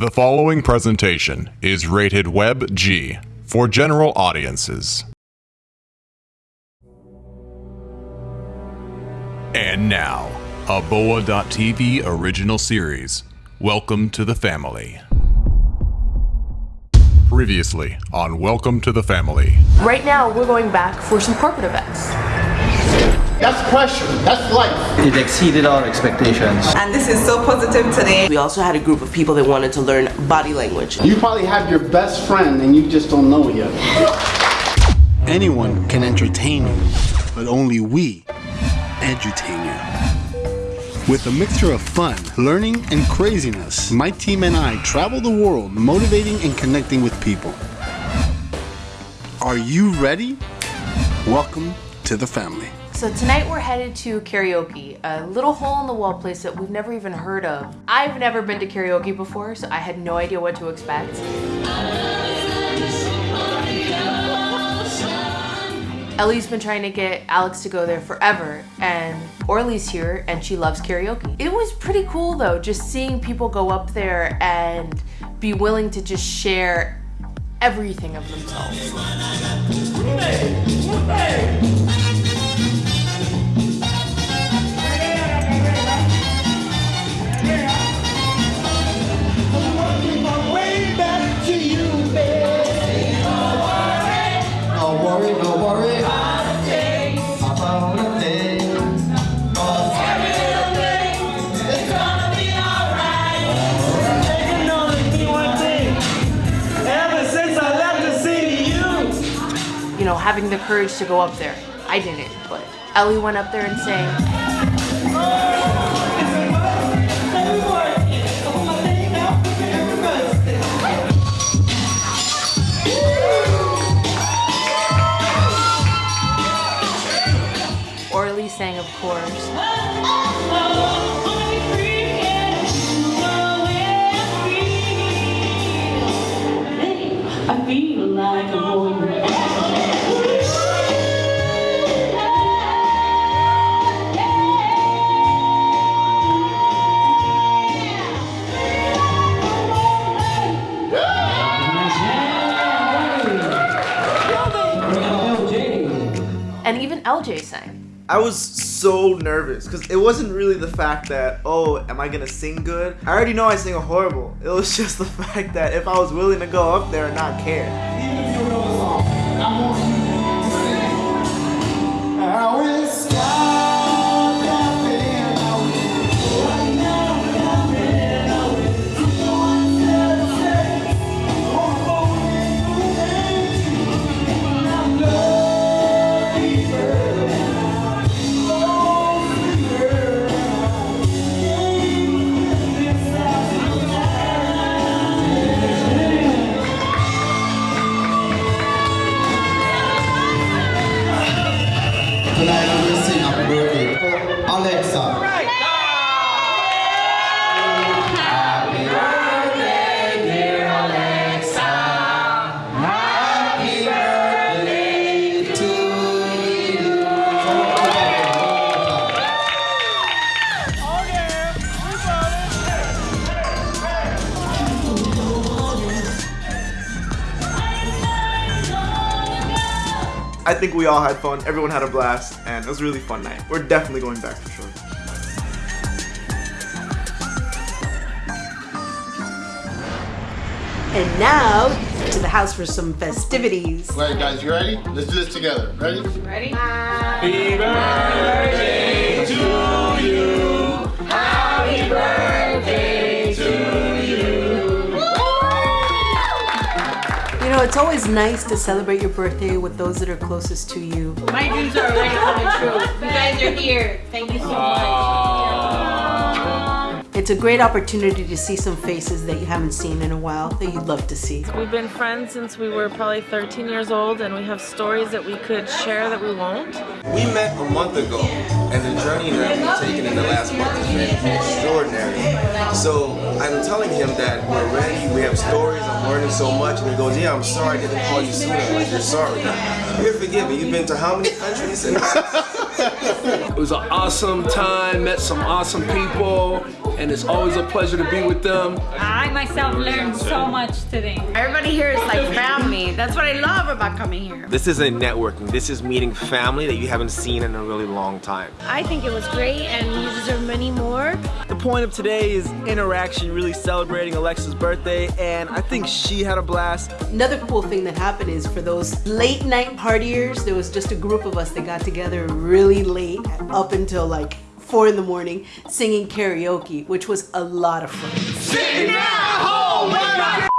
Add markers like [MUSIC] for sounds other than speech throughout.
The following presentation is rated Web G for general audiences. And now, a Boa.tv original series. Welcome to the family. Previously on Welcome to the Family. Right now, we're going back for some corporate events. That's pressure. That's life. It exceeded our expectations. And this is so positive today. We also had a group of people that wanted to learn body language. You probably have your best friend and you just don't know it yet. Anyone can entertain you, but only we edutain you. With a mixture of fun, learning, and craziness, my team and I travel the world motivating and connecting with people. Are you ready? Welcome to the family. So tonight we're headed to karaoke, a little hole in the wall place that we've never even heard of. I've never been to karaoke before, so I had no idea what to expect. Ellie's been trying to get Alex to go there forever, and Orly's here and she loves karaoke. It was pretty cool though, just seeing people go up there and be willing to just share everything of themselves. No having the courage to go up there. I didn't, but Ellie went up there and sang. Orly sang, of course. And even LJ sang. I was so nervous because it wasn't really the fact that, oh, am I gonna sing good? I already know I sing a horrible. It was [LAUGHS] just the fact that if I was willing to go up there and not care. I think we all had fun. Everyone had a blast, and it was a really fun night. We're definitely going back for sure. And now to the house for some festivities. All right, guys, you ready? Let's do this together. Ready? Ready? Be back to you know, it's always nice to celebrate your birthday with those that are closest to you. My dreams are already coming true. You guys are here. Thank you so much. It's a great opportunity to see some faces that you haven't seen in a while that you'd love to see. We've been friends since we were probably 13 years old, and we have stories that we could share that we won't. We met a month ago, and the journey that we've taken in the last month has been extraordinary. So I'm telling him that we're ready, we have stories, I'm learning so much, and he goes, yeah, I'm sorry I didn't call you sooner. I'm like, you're sorry. You're forgiven. You've been to how many countries? [LAUGHS] It was an awesome time, met some awesome people, and it's always a pleasure to be with them. I myself learned so much today. Everybody here is like family. That's what I love about coming here. This isn't networking. This is meeting family that you haven't seen in a really long time. I think it was great and you deserve many more. The point of today is interaction, really celebrating Alexa's birthday, and I think she had a blast. Another cool thing that happened is for those late night partiers, there was just a group of us that got together really late, up until like four in the morning, singing karaoke, which was a lot of fun.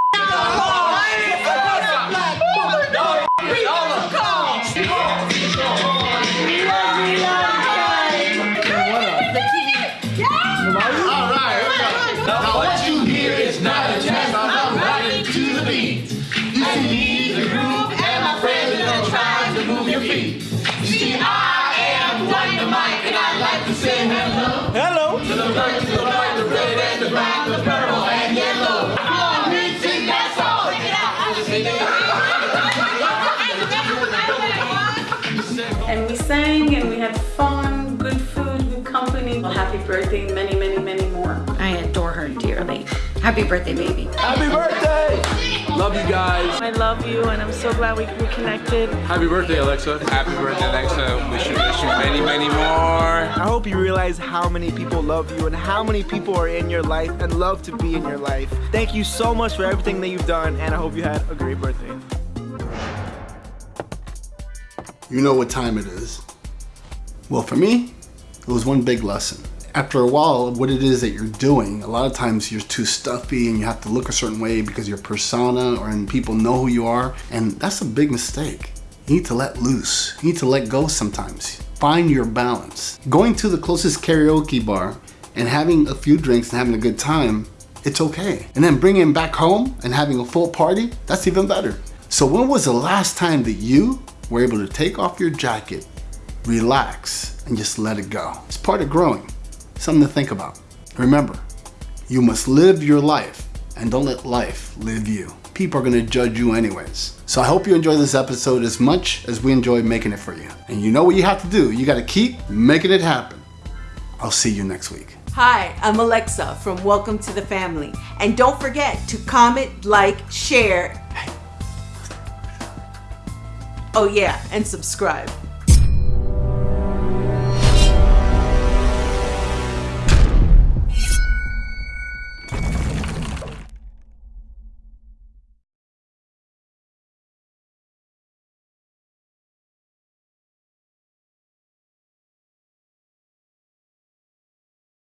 Red, and the purple, and yellow. Come on, me, sing that song. Sing it. And we sang and we had fun, good food, good company. Well, happy birthday, many, many, many more. I adore her dearly. Happy birthday, baby. Happy birthday! Love you guys. I love you and I'm so glad we reconnected. Happy birthday, Alexa. Happy birthday, Alexa. Wish you, wish you many, many more. I hope you realize how many people love you and how many people are in your life and love to be in your life. Thank you so much for everything that you've done, and I hope you had a great birthday. You know what time it is. Well, for me, it was one big lesson. After a while, what it is that you're doing, a lot of times you're too stuffy and you have to look a certain way because your persona or and people know who you are, and that's a big mistake. You need to let loose. You need to let go sometimes. Find your balance. Going to the closest karaoke bar and having a few drinks and having a good time, it's okay. And then bringing it back home and having a full party, that's even better. So when was the last time that you were able to take off your jacket, relax, and just let it go? It's part of growing. Something to think about. Remember, you must live your life and don't let life live you. People are gonna judge you anyways. So I hope you enjoy this episode as much as we enjoy making it for you. And you know what you have to do. You gotta keep making it happen. I'll see you next week. Hi, I'm Alexa from Welcome to the Family. And don't forget to comment, like, share. Oh yeah, and subscribe.